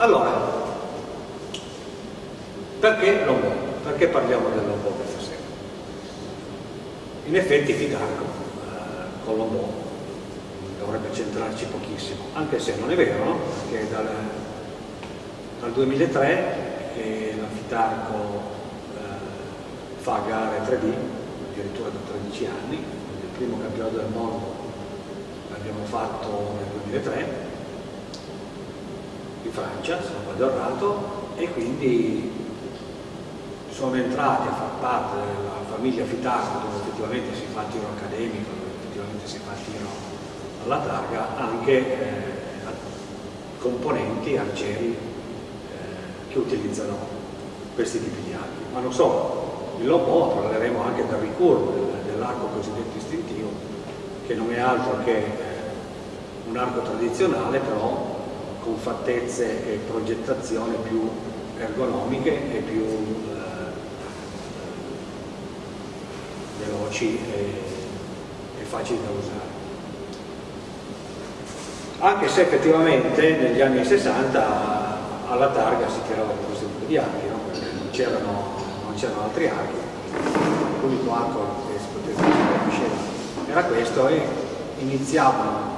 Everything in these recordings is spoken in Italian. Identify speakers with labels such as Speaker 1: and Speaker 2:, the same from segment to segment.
Speaker 1: Allora, perché l'Ombo? Perché parliamo dell'Ombo questa sera? In effetti Fidarco eh, con l'Ombo dovrebbe centrarci pochissimo, anche se non è vero, no? perché dal, dal 2003 che la Fidarco eh, fa gare 3D, addirittura da 13 anni, il primo campionato del mondo l'abbiamo fatto nel 2003 in Francia, se non vado errato, e quindi sono entrati a far parte della famiglia Fitarco dove effettivamente si fa il tiro accademico, dove effettivamente si fa il tiro alla targa, anche eh, componenti, arcieri eh, che utilizzano questi tipi di archi. Ma non solo, il lobo parleremo anche del ricurvo, del, dell'arco cosiddetto istintivo, che non è altro che eh, un arco tradizionale però con fattezze e progettazione più ergonomiche e più eh, veloci e, e, facili da usare. Anche se effettivamente negli anni 60 alla targa si tirava questo tipo di archi, no? non c'erano altri archi, l'unico arco che si poteva usare era questo e iniziavano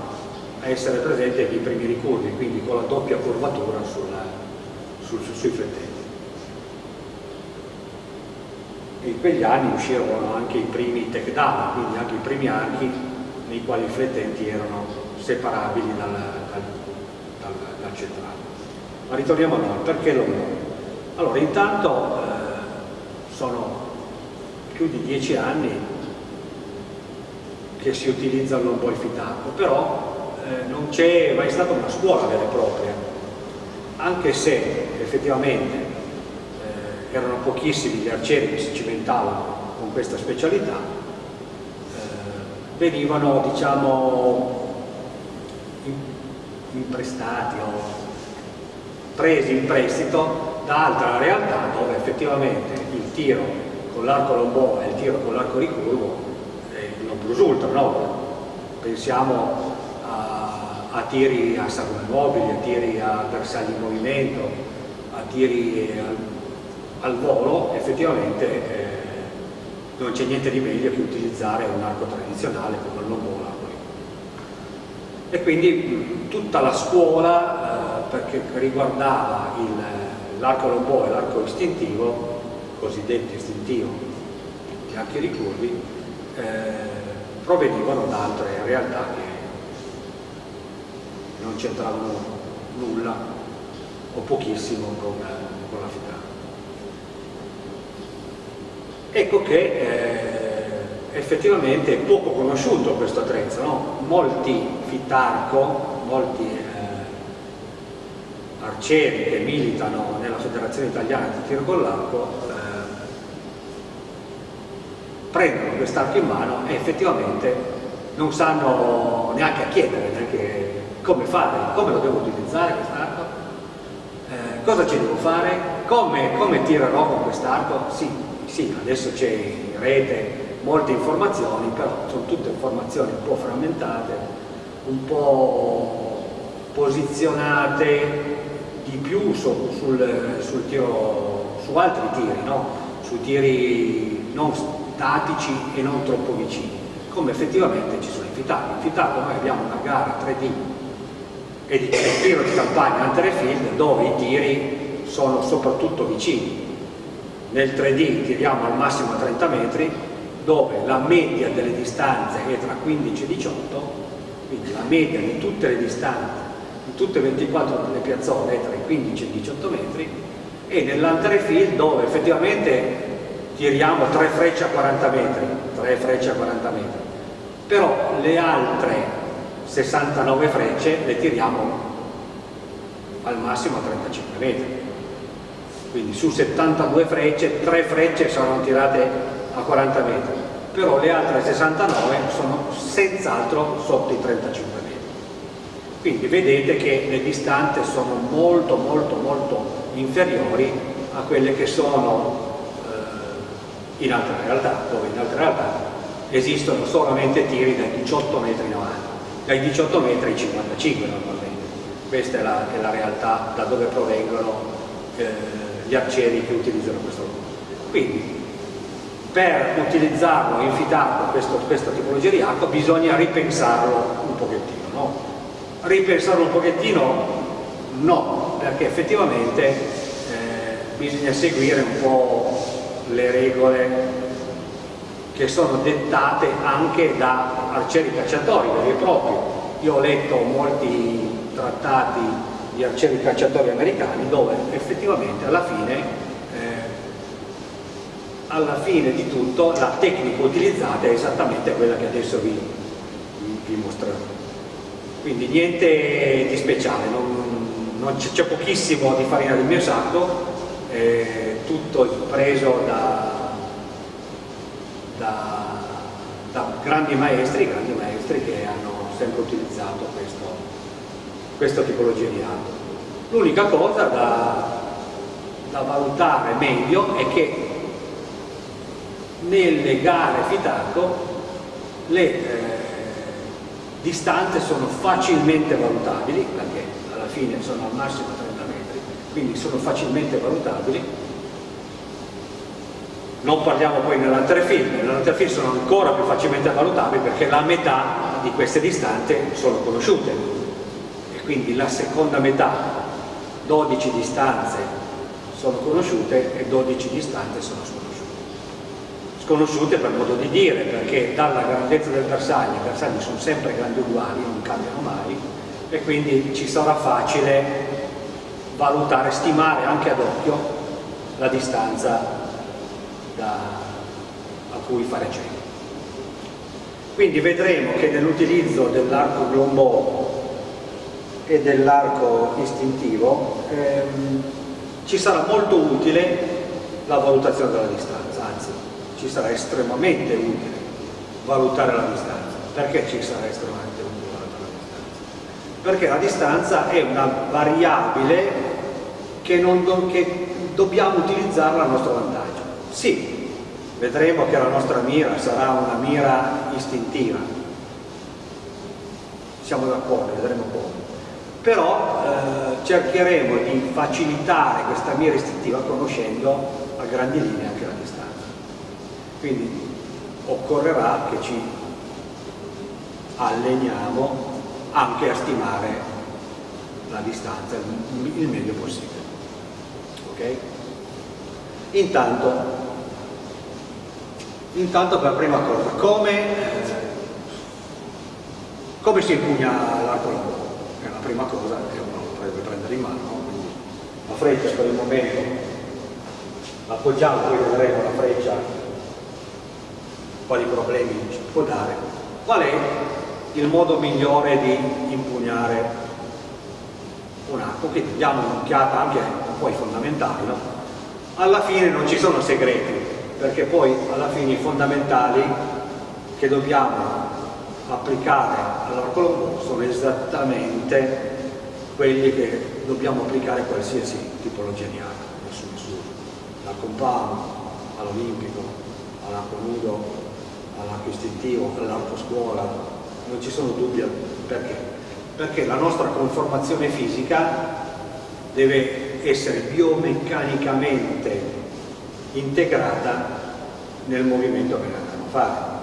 Speaker 1: essere presenti i primi ricurvi, quindi con la doppia curvatura sulla, sul, sui flettenti. In quegli anni uscirono anche i primi tech down, quindi anche i primi archi nei quali i flettenti erano separabili dal, dal, dal, dal centrale. Ma ritorniamo a noi, perché lo Allora, intanto eh, sono più di dieci anni che si utilizza il lombo fitato, però non c'è mai stata una scuola vera e propria, anche se effettivamente eh, erano pochissimi gli arcieri che si cimentavano con questa specialità, eh, venivano diciamo imprestati o presi in prestito da altra realtà dove effettivamente il tiro con l'arco lombò e il tiro con l'arco ricurvo eh, non ultra, no? pensiamo a tiri a sagome mobili, a tiri a bersagli in movimento, a tiri al, al volo, effettivamente eh, non c'è niente di meglio che utilizzare un arco tradizionale come il lombò e quindi tutta la scuola eh, perché riguardava l'arco lombò e l'arco istintivo, cosiddetto istintivo, gli archi ricurvi, eh, provenivano da altre realtà che non c'entravano nulla o pochissimo con, con la FITA. Ecco che eh, effettivamente è poco conosciuto questo attrezzo, no? molti fitarco, molti eh, arcieri che militano nella Federazione Italiana di Tiro con l'Arco eh, prendono quest'arco in mano e effettivamente non sanno neanche a chiedere, neanche come fare, come lo devo utilizzare quest'arco, eh, cosa ci devo fare, come, come tirerò con quest'arco, sì, sì, adesso c'è in rete molte informazioni, però sono tutte informazioni un po' frammentate, un po' posizionate di più su, sul, sul tiro, su altri tiri, no? su tiri non statici e non troppo vicini, come effettivamente ci sono i fitati. In fitato noi abbiamo una gara 3D e di tiro di campagna Anterefield dove i tiri sono soprattutto vicini. Nel 3D tiriamo al massimo a 30 metri dove la media delle distanze è tra 15 e 18, quindi la media di tutte le distanze, di tutte le 24 le piazzole è tra i 15 e i 18 metri e nell'Anterefield dove effettivamente tiriamo 3 frecce a 40 metri, 3 frecce a 40 metri, però le altre 69 frecce le tiriamo al massimo a 35 metri. Quindi su 72 frecce 3 frecce sono tirate a 40 metri però le altre 69 sono senz'altro sotto i 35 metri. Quindi vedete che le distanze sono molto molto molto inferiori a quelle che sono eh, in altre realtà dove in altre realtà esistono solamente tiri da 18 metri in avanti dai 18 metri ai 55 normalmente questa è la, è la realtà da dove provengono eh, gli arcieri che utilizzano questo lavoro. Quindi per utilizzarlo, infitarlo, questo, questa tipologia di arco, bisogna ripensarlo un pochettino. No? Ripensarlo un pochettino no, perché effettivamente eh, bisogna seguire un po' le regole che sono dettate anche da arcieri cacciatori veri e propri. Io ho letto molti trattati di arcieri cacciatori americani dove effettivamente alla fine, eh, alla fine di tutto la tecnica utilizzata è esattamente quella che adesso vi, vi, mostrerò. Quindi niente di speciale, c'è pochissimo di farina del mio sacco, eh, tutto preso da, da grandi maestri, grandi maestri che hanno sempre utilizzato questo, questa tipologia di arco. L'unica cosa da, da, valutare meglio è che nelle gare fitarco le eh, distanze sono facilmente valutabili, perché alla fine sono al massimo 30 metri, quindi sono facilmente valutabili. Non parliamo poi nell'altre film sono ancora più facilmente valutabili perché la metà di queste distanze sono conosciute. Quindi la seconda metà 12 distanze sono conosciute e 12 distanze sono sconosciute. Sconosciute per modo di dire perché dalla grandezza del bersaglio i bersagli sono sempre grandi uguali non cambiano mai e quindi ci sarà facile valutare, stimare anche ad occhio la distanza da, a cui fare cenno quindi vedremo che nell'utilizzo dell'arco glombò e dell'arco istintivo ehm, ci sarà molto utile la valutazione della distanza, anzi ci sarà estremamente utile valutare la distanza. Perché ci sarà estremamente utile valutare la distanza? Perché la distanza è una variabile che, non, che dobbiamo utilizzarla a nostro vantaggio. Sì, vedremo che la nostra mira sarà una mira istintiva, siamo d'accordo, vedremo come però eh, cercheremo di facilitare questa mira istintiva conoscendo a grandi linee anche la distanza. Quindi occorrerà che ci alleniamo anche a stimare la distanza il meglio possibile. Ok? Intanto, intanto per prima cosa, come, come si impugna l'arco lavoro? prima cosa che uno potrebbe prendere in mano, quindi la freccia per il momento appoggiamo, poi vedremo la freccia quali problemi ci può dare. Qual è il modo migliore di impugnare un arco? Quindi diamo un'occhiata anche un po' ai fondamentali, no? Alla fine non ci sono segreti, perché poi alla fine i fondamentali che dobbiamo applicare all'arco sono esattamente quelli che dobbiamo applicare a qualsiasi tipologia di arco, nessun misura, dal compano all'olimpico, all'arco nudo, all'arco istintivo, all'arco scuola, non ci sono dubbi perché? Perché la nostra conformazione fisica deve essere biomeccanicamente integrata nel movimento che andiamo a fare.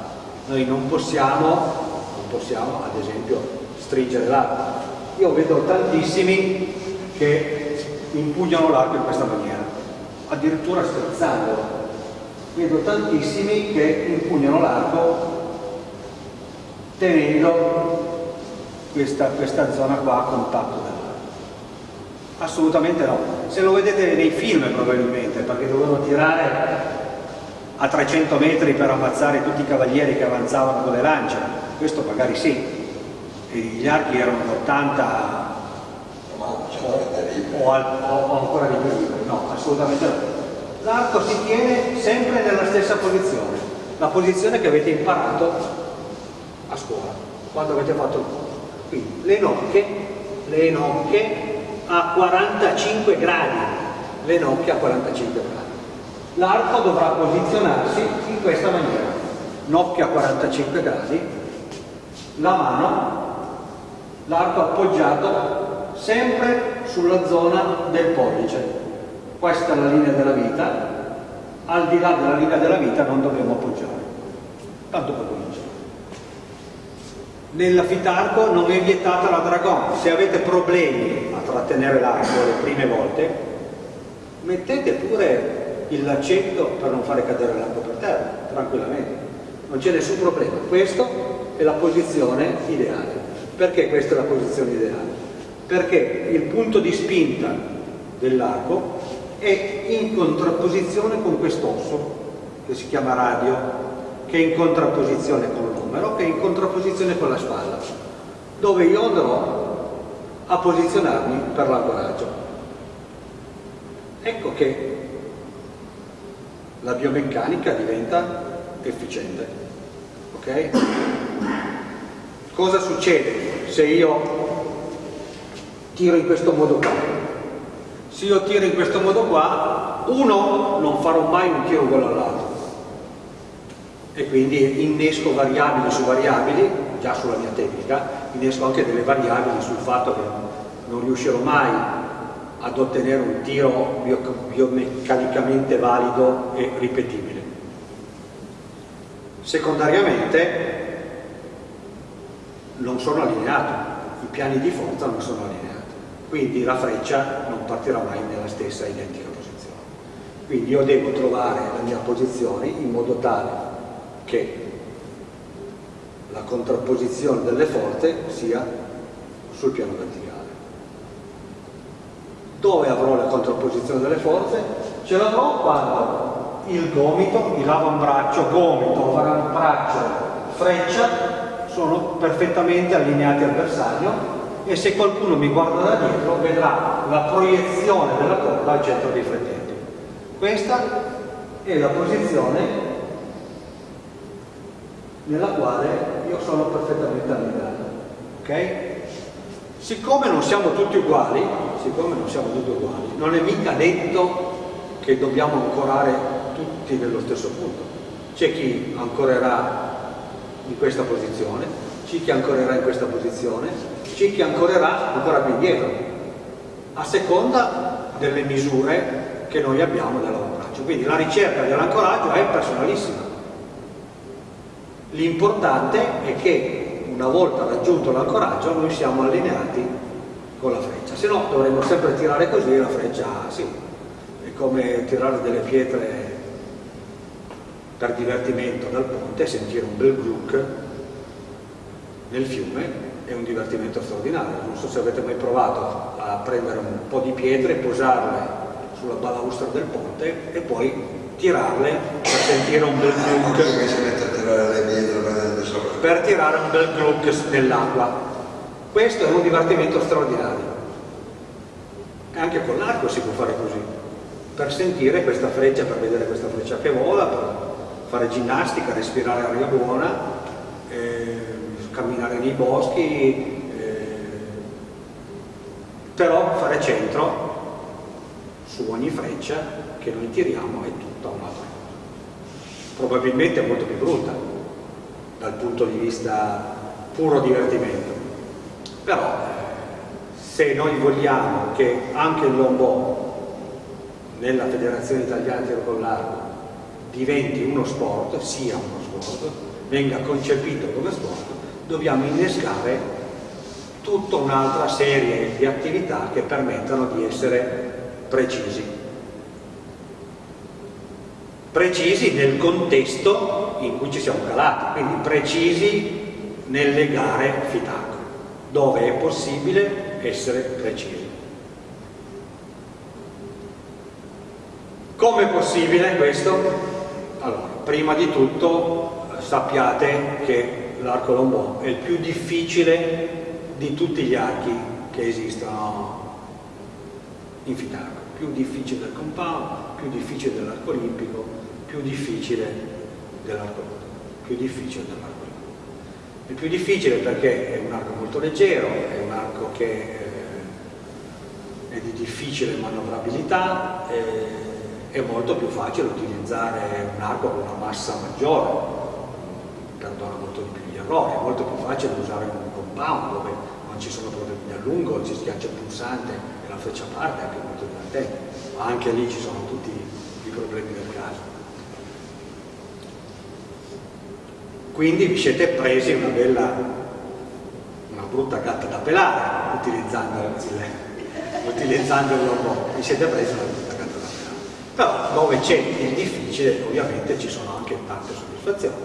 Speaker 1: Noi non possiamo possiamo ad esempio stringere l'arco. Io vedo tantissimi che impugnano l'arco in questa maniera, addirittura sterzandolo. Vedo tantissimi che impugnano l'arco tenendo questa, questa zona qua a contatto dell'arco. Assolutamente no. Se lo vedete nei film probabilmente, perché dovevano tirare a 300 metri per ammazzare tutti i cavalieri che avanzavano con le lance, questo magari sì, e gli archi erano 80 o, o, o ancora di più, no, assolutamente no. L'arco si tiene sempre nella stessa posizione, la posizione che avete imparato a scuola, quando avete fatto il corso. Quindi le nocche, le nocche a 45 gradi, le nocche a 45 gradi. L'arco dovrà posizionarsi in questa maniera, nocche a 45 gradi la mano, l'arco appoggiato sempre sulla zona del pollice. Questa è la linea della vita, al di là della linea della vita non dobbiamo appoggiare. Tanto per cominciare. Nella fitarco non è vietata la dragon. Se avete problemi a trattenere l'arco le prime volte, mettete pure il laccetto per non fare cadere l'arco per terra, tranquillamente. Non c'è nessun problema. Questa è la posizione ideale. Perché questa è la posizione ideale? Perché il punto di spinta dell'arco è in contrapposizione con quest'osso che si chiama radio, che è in contrapposizione con l'omero, che è in contrapposizione con la spalla, dove io andrò a posizionarmi per l'ancoraggio. Ecco che la biomeccanica diventa efficiente. Ok? Cosa succede se io tiro in questo modo qua? se io tiro in questo modo qua uno non farò mai un tiro uguale all'altro e quindi innesco variabili su variabili già sulla mia tecnica innesco anche delle variabili sul fatto che non riuscirò mai ad ottenere un tiro biomeccanicamente valido e ripetibile secondariamente non sono allineato i piani di forza non sono allineati quindi la freccia non partirà mai nella stessa identica posizione. Quindi io devo trovare la mia posizione in modo tale che la contrapposizione delle forze sia sul piano verticale. Dove avrò la contrapposizione delle forze? Ce l'avrò quando il gomito, l'avambraccio, gomito, avambraccio, freccia sono perfettamente allineati al bersaglio e se qualcuno mi guarda da dietro vedrà la proiezione della corda al centro dei flettenti. Questa è la posizione nella quale io sono perfettamente allineato. Ok? Siccome non siamo tutti uguali, siccome non siamo tutti uguali, non è mica detto che dobbiamo ancorare tutti nello stesso punto. C'è chi ancorerà in questa posizione, c'è chi ancorerà in questa posizione, c'è chi ancorerà ancora più indietro, a seconda delle misure che noi abbiamo dell'ancoraggio. Quindi la ricerca dell'ancoraggio è personalissima. L'importante è che una volta raggiunto l'ancoraggio noi siamo allineati con la freccia, se no dovremmo sempre tirare così e la freccia sì, è come tirare delle pietre per divertimento dal ponte e sentire un bel gluck nel fiume è un divertimento straordinario. Non so se avete mai provato a prendere un po' di pietre, posarle sulla balaustra del ponte e poi tirarle per sentire un bel gluck. Per tirare un bel gluck nell'acqua. Questo è un divertimento straordinario. Anche con l'arco si può fare così. Per sentire questa freccia, per vedere questa freccia che vola, per fare ginnastica, respirare aria buona. Eh, camminare nei boschi, eh, però fare centro su ogni freccia che noi tiriamo è tutta un'altra cosa. Probabilmente è molto più brutta dal punto di vista puro divertimento, però se noi vogliamo che anche il lombò nella Federazione Italiana Tiro con diventi uno sport, sia uno sport, venga concepito come sport, dobbiamo innescare tutta un'altra serie di attività che permettano di essere precisi. Precisi nel contesto in cui ci siamo calati, quindi precisi nelle gare FITAC, dove è possibile essere precisi. Come è possibile questo? Allora, prima di tutto sappiate che l'arco lombò è il più difficile di tutti gli archi che esistono in Fitarco più difficile del compound, più difficile dell'arco olimpico, più difficile dell'arco più difficile dell'arco. È più difficile perché è un arco molto leggero, è un arco che eh, è di difficile manovrabilità, eh, è molto più facile utilizzare un arco con una massa maggiore, perdona molto di più errore, è molto più facile usare un compound dove non ci sono proteine a lungo, ci schiaccia il pulsante e la freccia parte, è anche molto divertente, ma anche lì ci sono tutti i problemi del caso. Quindi vi siete presi una bella, una brutta gatta da pelare utilizzando il, utilizzando il robot, vi siete presi una brutta gatta da pelare. Però dove c'è il difficile ovviamente ci sono anche tante soddisfazioni.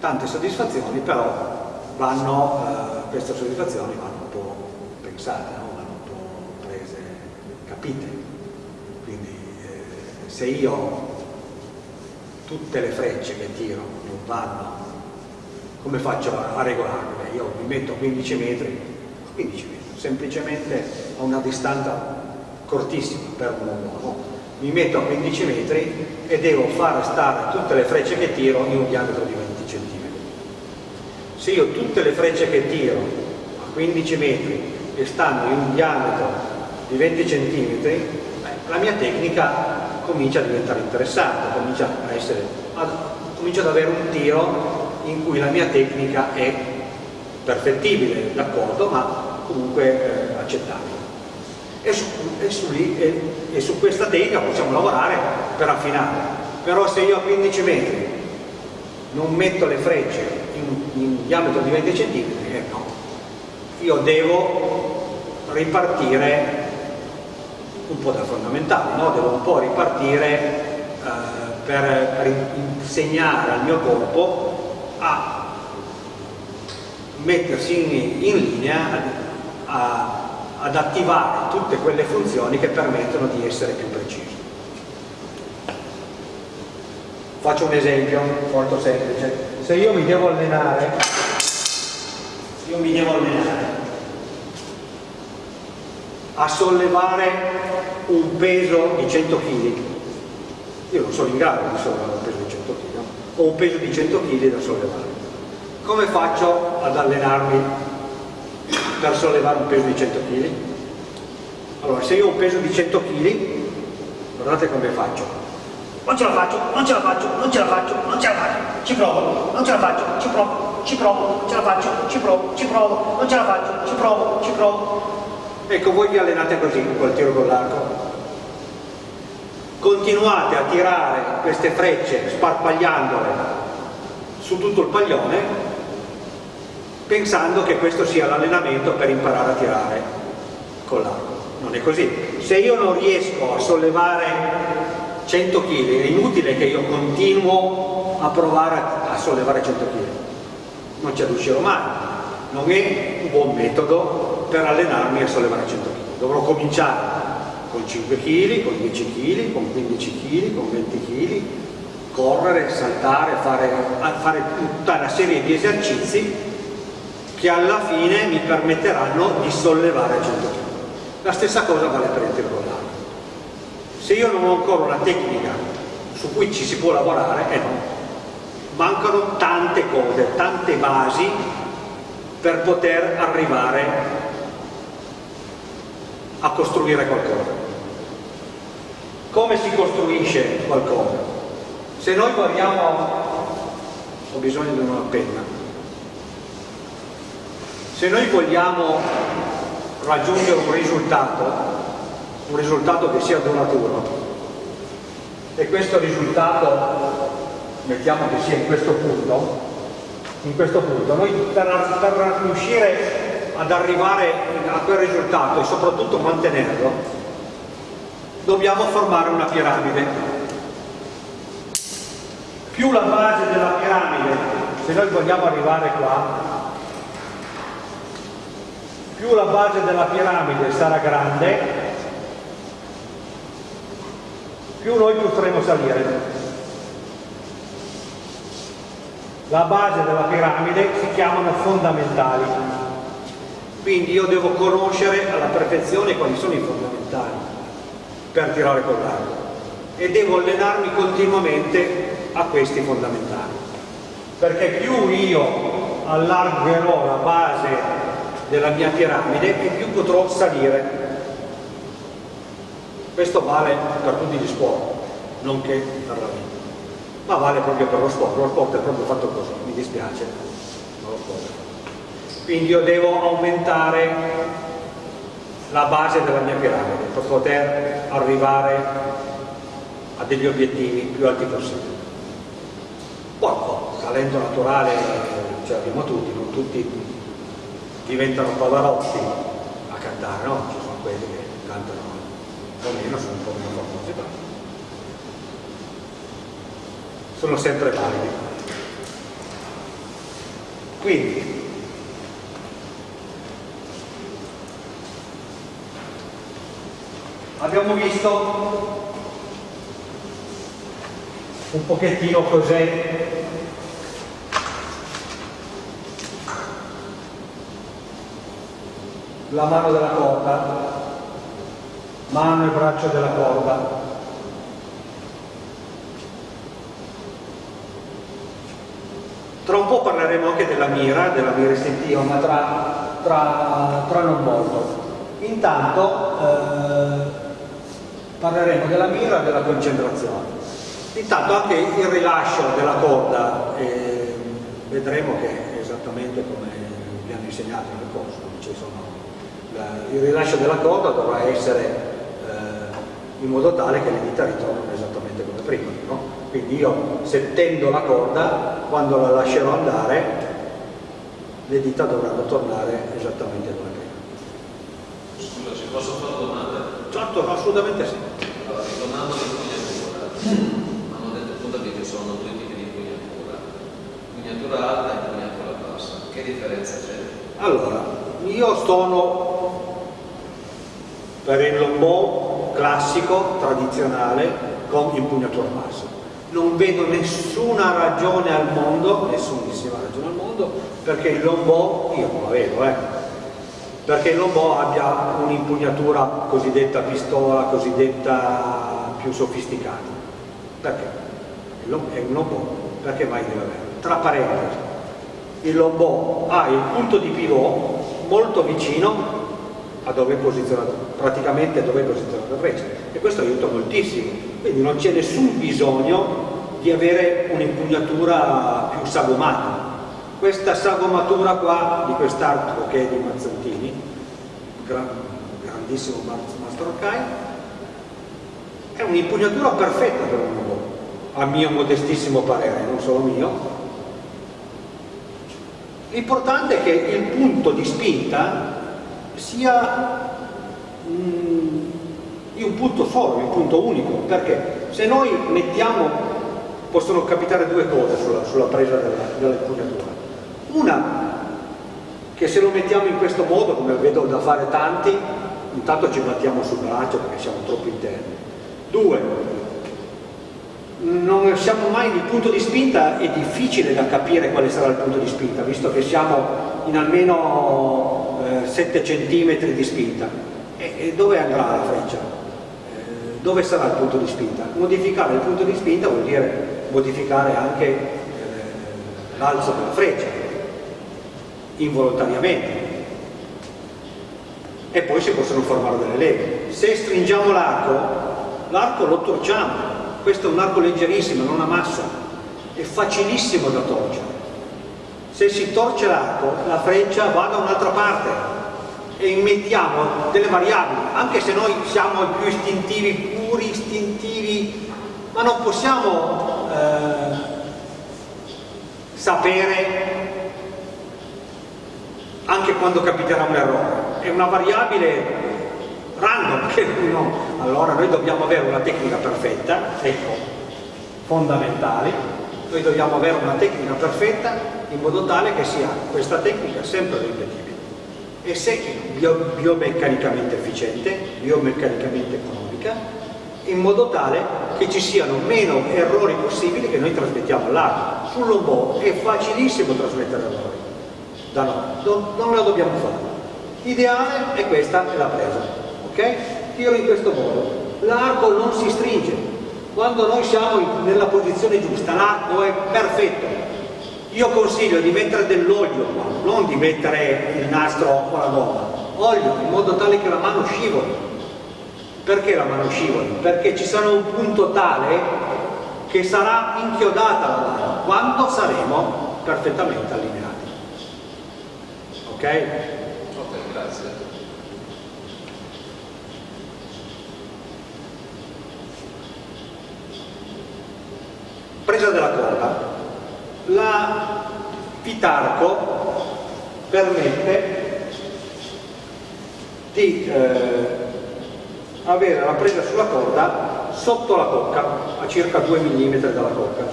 Speaker 1: Tante soddisfazioni però vanno, eh, queste soddisfazioni vanno un po' pensate, no? vanno un po' prese, capite. Quindi eh, se io tutte le frecce che tiro non vanno come faccio a regolarle? Io mi metto a 15 metri, 15 metri, semplicemente a una distanza cortissima per un uomo, mi metto a 15 metri e devo far stare tutte le frecce che tiro in un diametro di 20 cm. Se io tutte le frecce che tiro a 15 metri e stanno in un diametro di 20 cm, la mia tecnica comincia a diventare interessante, comincia, essere, a, comincia ad avere un tiro in cui la mia tecnica è perfettibile, d'accordo, ma comunque eh, accettabile. E su, e, su lì, e, e su, questa tecnica possiamo lavorare per affinare. Però se io a 15 metri non metto le frecce in, in diametro di 20 cm, eh no, io devo ripartire un po' da fondamentale, no? devo un po' ripartire eh, per insegnare al mio corpo a mettersi in, in linea a, a, ad attivare tutte quelle funzioni che permettono di essere più precisi. Faccio un esempio molto semplice. Se io mi devo allenare, io mi devo allenare a sollevare un peso di 100 kg, io non sono in grado di sollevare un peso di 100 kg, ho un peso di 100 kg da sollevare. Come faccio ad allenarmi per sollevare un peso di 100 kg? Allora, se io ho un peso di 100 kg, guardate come faccio. Non ce la faccio, non ce la faccio, non ce la faccio, non ce la faccio, ci provo, non ce la faccio, ci provo, ci provo, ce la faccio, ci provo, ci provo, non ce la faccio, ci provo, ci provo. Ecco, voi vi allenate così col tiro con l'arco continuate a tirare queste frecce sparpagliandole su tutto il paglione pensando che questo sia l'allenamento per imparare a tirare con l'arco. Non è così. Se io non riesco a sollevare 100 kg è inutile che io continuo a provare a sollevare 100 kg non ci riuscirò mai. Non è un buon metodo per allenarmi a sollevare 100 kg dovrò cominciare con 5 kg, con 10 kg, con 15 kg, con 20 kg, correre, saltare, fare, fare tutta una serie di esercizi che alla fine mi permetteranno di sollevare 100 kg. La stessa cosa vale per il tiro l'arco. Se io non ho ancora una tecnica su cui ci si può lavorare, eh no. Mancano tante cose, tante basi per poter arrivare a costruire qualcosa. Come si costruisce qualcosa? Se noi guardiamo, ho bisogno di una penna, se noi vogliamo raggiungere un risultato, un risultato che sia duraturo, e questo risultato mettiamo che sia in questo punto, in questo punto, noi per, per riuscire ad arrivare a quel risultato e soprattutto mantenerlo, dobbiamo formare una piramide. Più la base della piramide, se noi vogliamo arrivare qua, più la base della piramide sarà grande, più noi potremo salire. La base della piramide si chiamano fondamentali. Quindi io devo conoscere alla perfezione quali sono i fondamentali per tirare con l'arco e devo allenarmi continuamente a questi fondamentali. Perché più io allargherò la base della mia piramide e più potrò salire. Questo vale per tutti gli sport non che per la vita. Ma vale proprio per lo sport lo sport è proprio fatto così mi dispiace quindi io devo aumentare la base della mia piramide per poter arrivare a degli obiettivi più alti possibili. Poi, talento naturale ce l'abbiamo tutti, non tutti diventano pavarotti a cantare, no? Ci sono quelli che cantano un po' meno, sono un po' meno famosi, ma sono sempre validi. Quindi, abbiamo visto un pochettino cos'è la mano della corda, mano e braccio della corda. Tra un po' parleremo anche della mira, della mira istintiva, ma tra, tra, tra non molto. Intanto eh, parleremo della mira e della concentrazione. Intanto anche il rilascio della corda, eh, vedremo che è esattamente come vi hanno insegnato nel corso, la, il rilascio della corda dovrà essere eh, in modo tale che le dita ritornano esattamente come prima. No? Quindi io se tendo la corda, quando la lascerò andare, le dita dovranno tornare esattamente come prima.
Speaker 2: Scusa, ci posso fare una domanda?
Speaker 1: Certo, assolutamente sì.
Speaker 2: Allora, ritornando all'impugnatura, hanno detto appunto che ci sono due tipi di impugnatura, impugnatura alta e impugnatura bassa. Che differenza c'è?
Speaker 1: Allora, io sono per il lombò classico, tradizionale, con impugnatura bassa. Non vedo nessuna ragione al mondo, nessunissima ragione al mondo, perché il lombò, io non la vedo, eh, perché il lombò abbia un'impugnatura cosiddetta pistola, cosiddetta più sofisticata. Perché? È un lombò, perché mai deve avere? Tra parentesi, il lombò ha il punto di pivot molto vicino a dove è posizionato, praticamente dove è posizionata la freccia e questo aiuta moltissimo, quindi non c'è nessun bisogno di avere un'impugnatura più sagomata. Questa sagomatura qua di quest'arco che è di Mazzantini, gran, grandissimo Arcai, è un'impugnatura perfetta per un uomo, a mio modestissimo parere, non solo mio. L'importante è che il punto di spinta sia mm, di un punto di un punto unico, perché se noi mettiamo, possono capitare due cose sulla, sulla presa dell'impugnatura. Una, che se lo mettiamo in questo modo, come vedo da fare tanti, intanto ci battiamo sul braccio perché siamo troppo interni. Due, non siamo mai il punto di spinta, è difficile da capire quale sarà il punto di spinta, visto che siamo in almeno eh, 7 cm di spinta. E, e, dove andrà la freccia? Eh, dove sarà il punto di spinta? Modificare il punto di spinta vuol dire modificare anche eh, l'alzo della freccia, involontariamente. E poi si possono formare delle leghe. Se stringiamo l'arco, l'arco lo torciamo. Questo è un arco leggerissimo, non ha massa. È facilissimo da torcere se si torce l'arco la freccia va da un'altra parte e immettiamo delle variabili anche se noi siamo i più istintivi puri istintivi ma non possiamo eh, sapere anche quando capiterà un errore è una variabile random che no. allora noi dobbiamo avere una tecnica perfetta ecco fondamentali noi dobbiamo avere una tecnica perfetta in modo tale che sia questa tecnica sempre ripetibile e se bio, biomeccanicamente efficiente, biomeccanicamente economica, in modo tale che ci siano meno errori possibili che noi trasmettiamo all'altro. Sul lombò è facilissimo trasmettere errori, da noi, non, lo dobbiamo fare. L'ideale è questa, è la presa, ok? Tiro in questo modo, l'arco non si stringe, quando noi siamo nella posizione giusta, l'arco è perfetto, io consiglio di mettere dell'olio qua, non di mettere il nastro o la gomma, olio in modo tale che la mano scivoli. Perché la mano scivoli? Perché ci sarà un punto tale che sarà inchiodata la mano quando saremo perfettamente allineati. Ok?
Speaker 2: Ok, grazie.
Speaker 1: Presa della corda La Pitarco permette di eh, avere la presa sulla corda sotto la cocca, a circa 2 mm dalla cocca,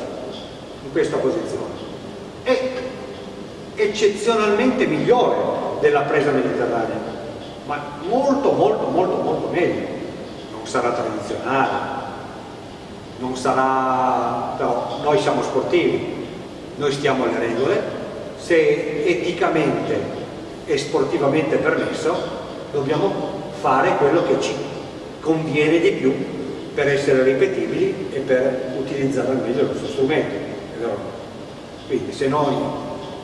Speaker 1: in questa posizione. Eccezionalmente migliore della presa mediterranea, ma molto molto molto molto meglio. Non sarà tradizionale, non sarà... però noi siamo sportivi, noi stiamo alle regole, se eticamente e sportivamente permesso dobbiamo fare quello che ci conviene di più per essere ripetibili e per utilizzare al meglio il nostro strumento. Quindi se noi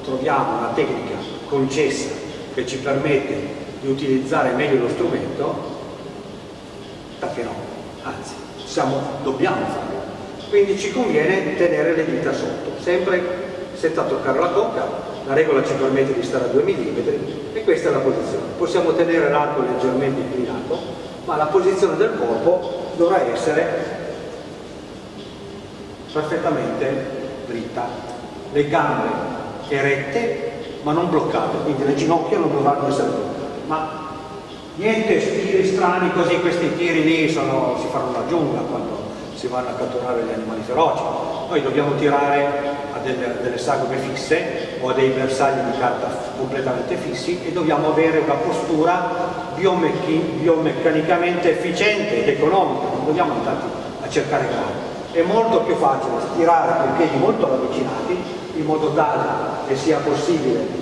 Speaker 1: troviamo una tecnica concessa che ci permette di utilizzare meglio lo strumento, perché no? Anzi, siamo, dobbiamo farlo. Quindi ci conviene tenere le dita sotto, sempre senza toccare la cocca, la regola ci permette di stare a 2 mm e questa è la posizione. Possiamo tenere l'arco leggermente inclinato, ma la posizione del corpo dovrà essere perfettamente dritta. Le gambe erette ma non bloccate, quindi le ginocchia non dovranno essere bloccate. Ma niente stili strani così, questi tiri lì sono, si fanno la giungla quando si vanno a catturare gli animali feroci. Noi dobbiamo tirare a delle, delle sagome fisse o a dei bersagli di carta completamente fissi e dobbiamo avere una postura biomeccanicamente efficiente ed economica, non dobbiamo andare a cercare gradi. È molto più facile tirare con piedi molto ravvicinati in modo tale che sia possibile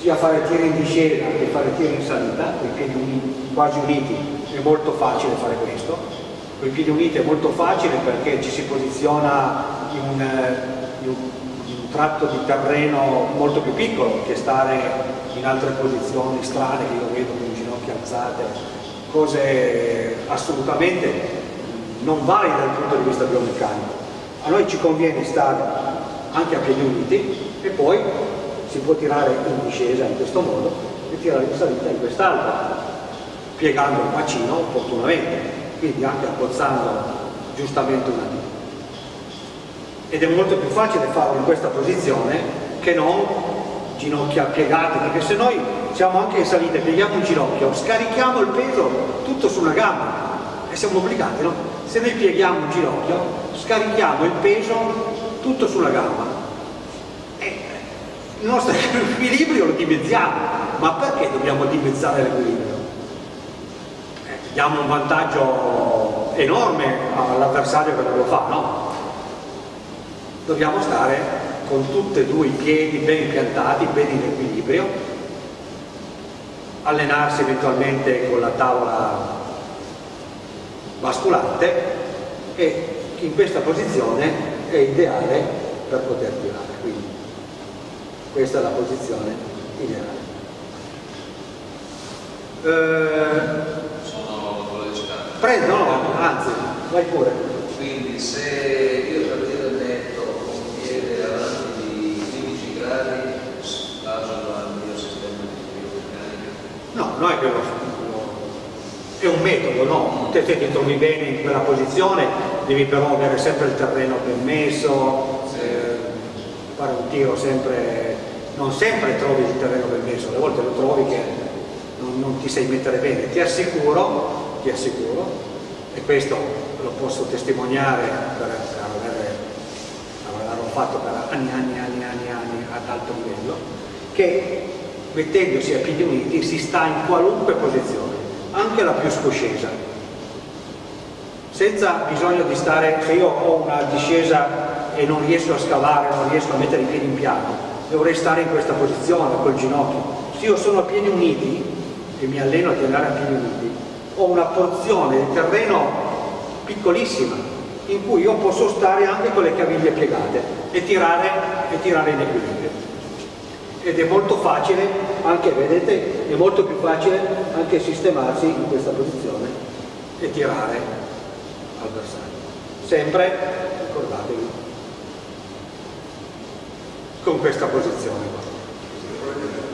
Speaker 1: sia fare tiri in discesa che fare tiri in salita, con i piedi quasi uniti è molto facile fare questo, con i piedi uniti è molto facile perché ci si posiziona in un, in un, in un tratto di terreno molto più piccolo che stare in altre posizioni strane che io vedo con le ginocchia alzate, cose assolutamente non valide dal punto di vista biomeccanico. A noi ci conviene stare anche a piedi uniti e poi si può tirare in discesa in questo modo e tirare in salita in quest'altra, piegando il bacino opportunamente, quindi anche abbozzando giustamente una dita. Ed è molto più facile farlo in questa posizione che non ginocchia piegate, perché se noi siamo anche in salita e pieghiamo un ginocchio, scarichiamo il peso tutto su una gamba e siamo obbligati, no? Se noi pieghiamo un ginocchio, scarichiamo il peso tutto sulla gamba. E il nostro equilibrio lo dimezziamo. Ma perché dobbiamo dimezzare l'equilibrio? Eh, diamo un vantaggio enorme all'avversario che non lo fa, no? Dobbiamo stare con tutti e due i piedi ben piantati, ben in equilibrio, allenarsi eventualmente con la tavola basculante e in questa posizione è ideale per poter tirare. Quindi questa è la posizione ideale.
Speaker 2: Eh, Sono.
Speaker 1: Prendo, no, anzi, vai pure.
Speaker 2: Quindi se io per dire netto un piede avanti di 15 gradi, baso al mio sistema di biomeccanica?
Speaker 1: No, non è che lo è un metodo, no? Te, te ti trovi bene in quella posizione, devi però avere sempre il terreno ben messo, eh, fare un tiro sempre, non sempre trovi il terreno ben messo, alle volte lo trovi che non, non ti sai mettere bene, ti assicuro, ti assicuro, e questo lo posso testimoniare per, per aver, averlo fatto per anni, anni, anni, anni, anni ad alto livello, che mettendosi a piedi uniti si sta in qualunque posizione anche la più scoscesa senza bisogno di stare se io ho una discesa e non riesco a scavare non riesco a mettere i piedi in piano dovrei stare in questa posizione col ginocchio. Se io sono a piedi uniti e mi alleno a tirare a piedi uniti ho una porzione di terreno piccolissima in cui io posso stare anche con le caviglie piegate e tirare, e tirare in equilibrio ed è molto facile anche, vedete, è molto più facile anche sistemarsi in questa posizione e tirare al bersaglio. Sempre, ricordatevi, con questa posizione qua.